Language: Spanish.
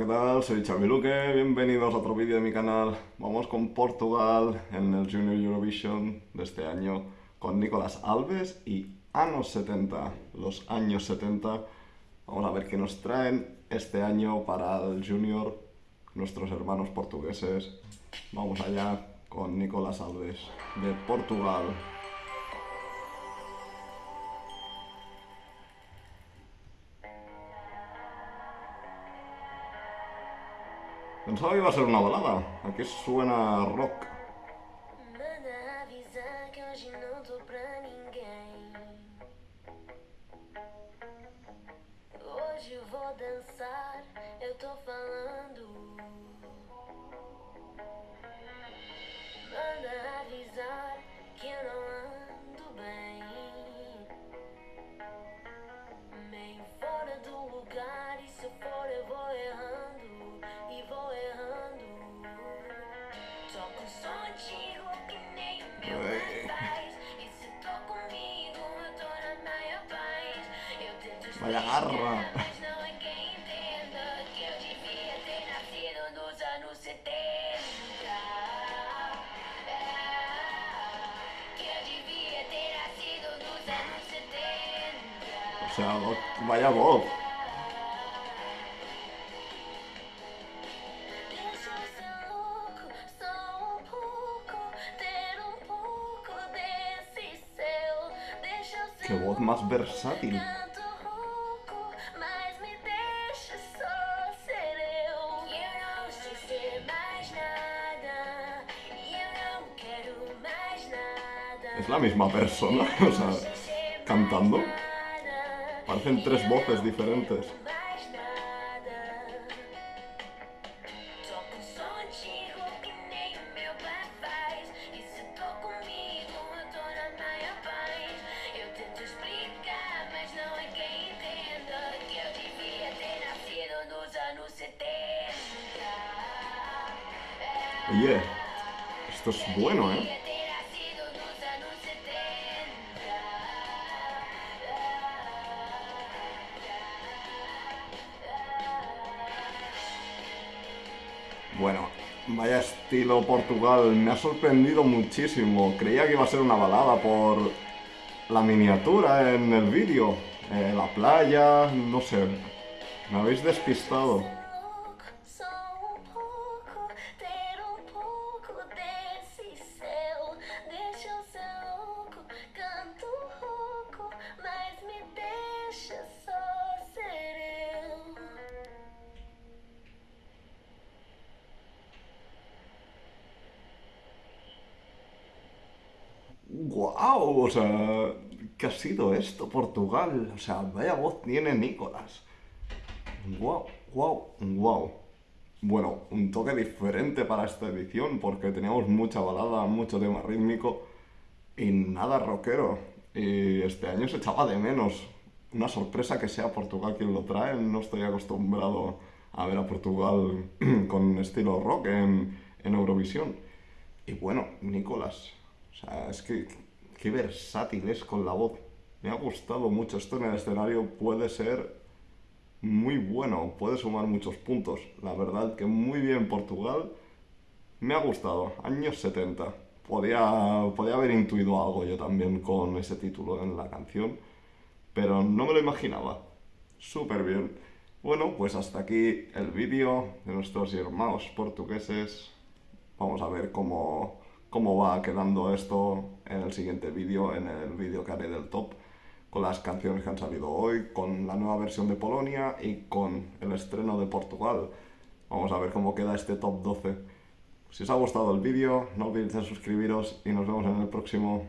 ¿qué tal? Soy Xavi Luque, bienvenidos a otro vídeo de mi canal. Vamos con Portugal en el Junior Eurovision de este año con Nicolás Alves y Anos 70, los años 70. Vamos a ver qué nos traen este año para el Junior nuestros hermanos portugueses. Vamos allá con Nicolás Alves de Portugal. Pensaba que iba a ser una balada. Aquí suena rock. Hoje vou dançar, eu tô falando. Anos 70. O sea, vo- vaya voz. Quero mais nada. Es la misma persona, o sea, cantando. Parecen tres voces diferentes. Oye, esto es bueno, ¿eh? Devia ter nascido nos anos 70. Bueno, vaya estilo Portugal, me ha sorprendido muchísimo. Creía que iba a ser una balada por la miniatura en el vídeo. Eh, la playa, no sé. Me habéis despistado. ¡Guau! O sea, ¿qué ha sido esto, Portugal? O sea, vaya voz tiene Nicolás. ¡Guau! ¡Guau! ¡Guau! Bueno, un toque diferente para esta edición porque teníamos mucha balada, mucho tema rítmico y nada rockero. Y este año se echaba de menos. Una sorpresa que sea Portugal quien lo trae. No estoy acostumbrado a ver a Portugal con estilo rock en, en Eurovisión. Y bueno, Nicolás, o sea, es que qué versátil es con la voz. Me ha gustado mucho esto en el escenario. Puede ser muy bueno, puede sumar muchos puntos. La verdad que muy bien Portugal. Me ha gustado. Años 70. Podía, podía haber intuido algo yo también con ese título en la canción, pero no me lo imaginaba. Súper bien. Bueno, pues hasta aquí el vídeo de nuestros hermanos portugueses. Vamos a ver cómo, cómo va quedando esto en el siguiente vídeo, en el vídeo que haré del top, con las canciones que han salido hoy, con la nueva versión de Polonia y con el estreno de Portugal. Vamos a ver cómo queda este top 12. Si os ha gustado el vídeo, no olvidéis de suscribiros y nos vemos en el próximo.